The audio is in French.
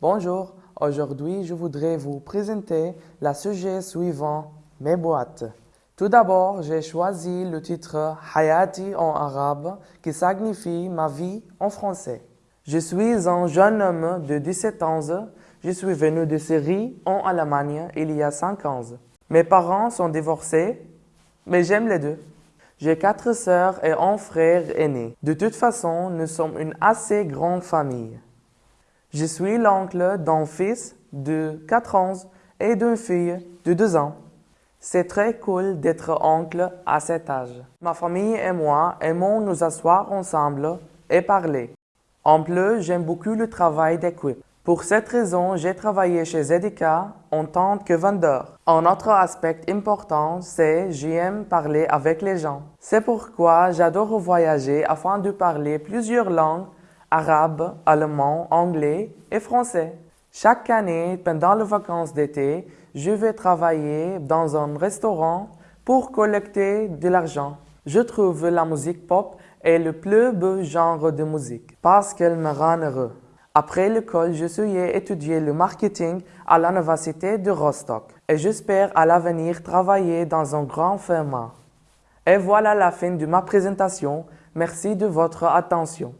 Bonjour, aujourd'hui je voudrais vous présenter le sujet suivant, mes boîtes. Tout d'abord, j'ai choisi le titre Hayati en arabe qui signifie ma vie en français. Je suis un jeune homme de 17 ans. Je suis venu de Syrie en Allemagne il y a 5 ans. Mes parents sont divorcés, mais j'aime les deux. J'ai quatre sœurs et un frère aîné. De toute façon, nous sommes une assez grande famille. Je suis l'oncle d'un fils de 4 ans et d'une fille de 2 ans. C'est très cool d'être oncle à cet âge. Ma famille et moi aimons nous asseoir ensemble et parler. En plus, j'aime beaucoup le travail d'équipe. Pour cette raison, j'ai travaillé chez Zedeka en tant que vendeur. Un autre aspect important, c'est j'aime parler avec les gens. C'est pourquoi j'adore voyager afin de parler plusieurs langues, arabe, allemand, anglais et français. Chaque année, pendant les vacances d'été, je vais travailler dans un restaurant pour collecter de l'argent. Je trouve la musique pop est le plus beau genre de musique parce qu'elle me rend heureux. Après l'école, je suis étudier le marketing à l'université de Rostock et j'espère à l'avenir travailler dans un grand firme. Et voilà la fin de ma présentation. Merci de votre attention.